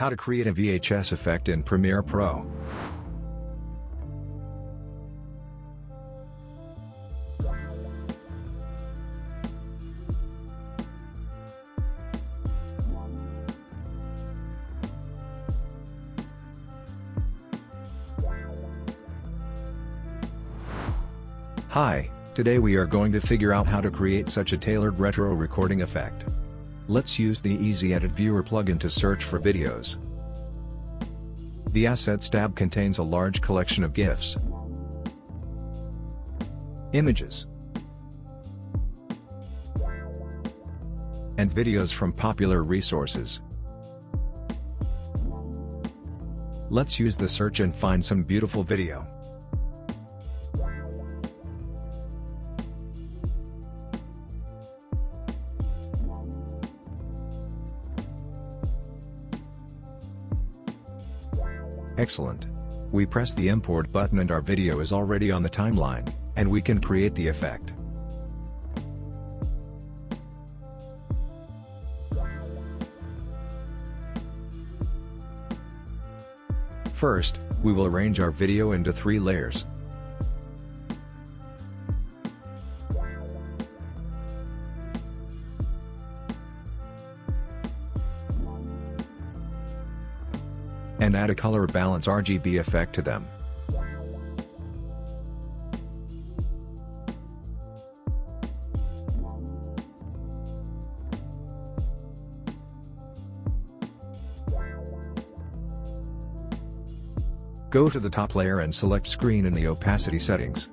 How to create a VHS effect in Premiere Pro. Hi, today we are going to figure out how to create such a tailored retro recording effect. Let's use the Easy Edit Viewer plugin to search for videos. The Assets tab contains a large collection of GIFs, images, and videos from popular resources. Let's use the search and find some beautiful video. Excellent. We press the import button and our video is already on the timeline, and we can create the effect. First, we will arrange our video into three layers. And add a color balance RGB effect to them. Go to the top layer and select screen in the opacity settings.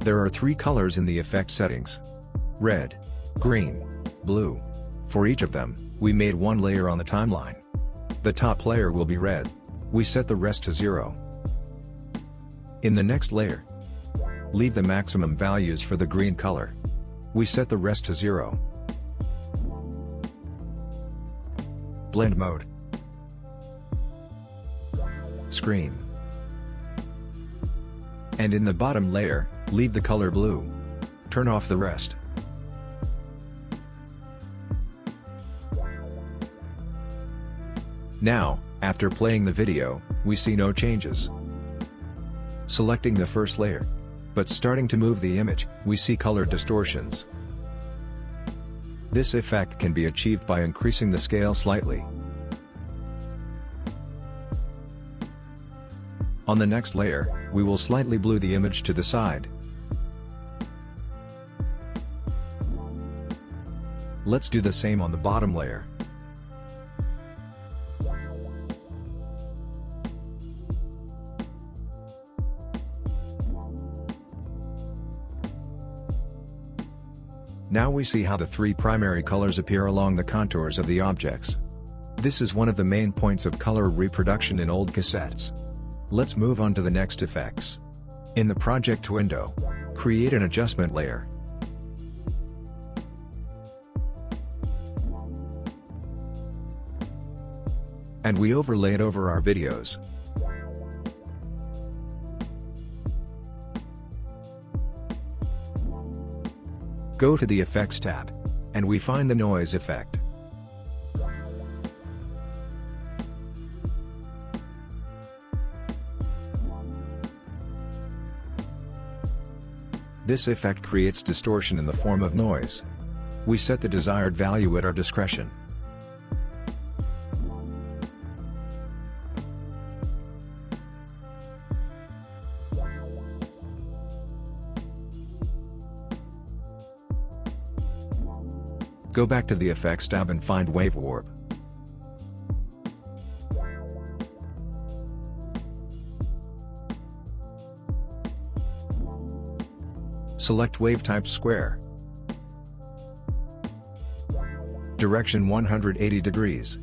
There are three colors in the effect settings. Red, green, blue. For each of them, we made one layer on the timeline. The top layer will be red. We set the rest to 0. In the next layer, leave the maximum values for the green color. We set the rest to 0. Blend mode. Screen. And in the bottom layer, leave the color blue. Turn off the rest. Now, after playing the video, we see no changes. Selecting the first layer. But starting to move the image, we see color distortions. This effect can be achieved by increasing the scale slightly. On the next layer, we will slightly blue the image to the side. Let's do the same on the bottom layer. Now we see how the three primary colors appear along the contours of the objects. This is one of the main points of color reproduction in old cassettes. Let's move on to the next effects. In the project window, create an adjustment layer. And we overlay it over our videos. Go to the Effects tab. And we find the Noise effect. This effect creates distortion in the form of noise. We set the desired value at our discretion. Go back to the Effects tab and find Wave Warp. Select Wave Type Square. Direction 180 degrees.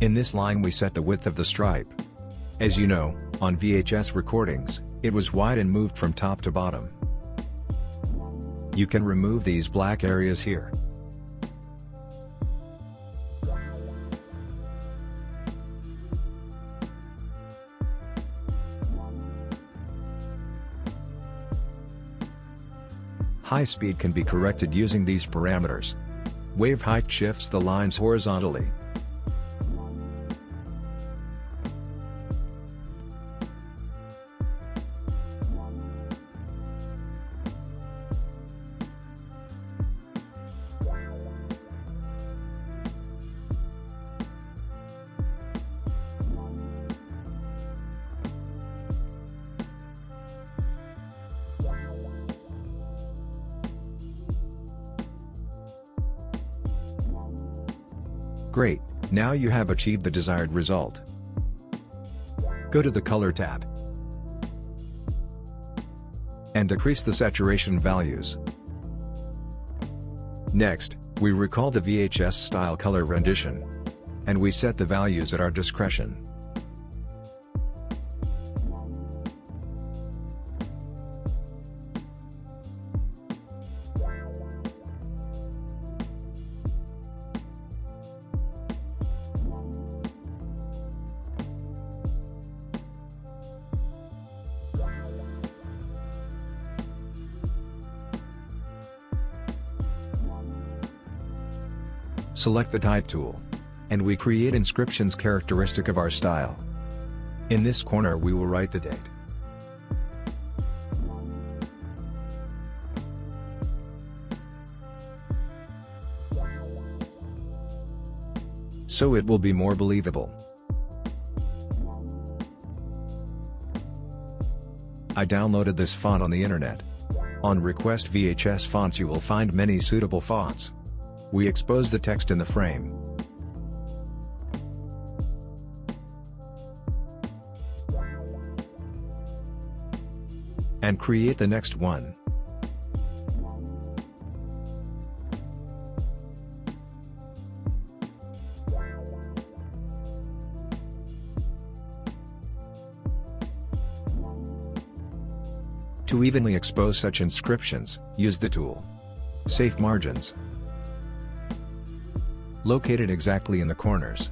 In this line we set the width of the stripe. As you know, on VHS recordings, it was wide and moved from top to bottom. You can remove these black areas here. High speed can be corrected using these parameters. Wave height shifts the lines horizontally. Great, now you have achieved the desired result. Go to the Color tab and decrease the saturation values. Next, we recall the VHS style color rendition. And we set the values at our discretion. Select the Type tool. And we create inscriptions characteristic of our style. In this corner we will write the date. So it will be more believable. I downloaded this font on the internet. On Request VHS Fonts you will find many suitable fonts. We expose the text in the frame. And create the next one. To evenly expose such inscriptions, use the tool. Safe Margins located exactly in the corners.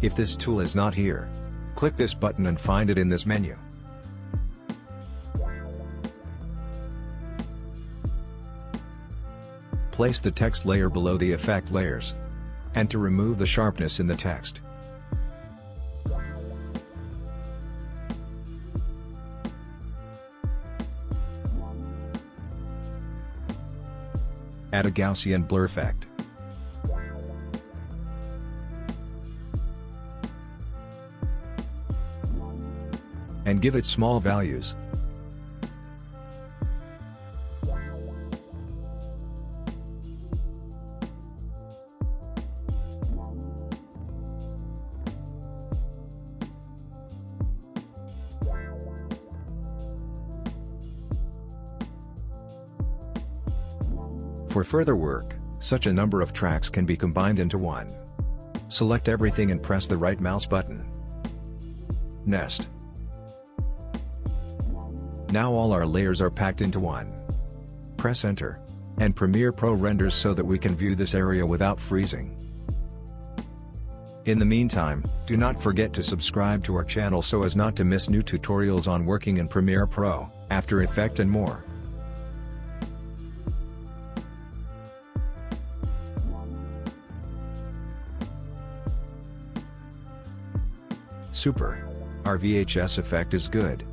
If this tool is not here, click this button and find it in this menu. Place the text layer below the effect layers. And to remove the sharpness in the text. Add a Gaussian blur effect. And give it small values. For further work, such a number of tracks can be combined into one. Select everything and press the right mouse button. Nest. Now all our layers are packed into one. Press enter. And Premiere Pro renders so that we can view this area without freezing. In the meantime, do not forget to subscribe to our channel so as not to miss new tutorials on working in Premiere Pro, After Effect and more. Super. Our VHS effect is good.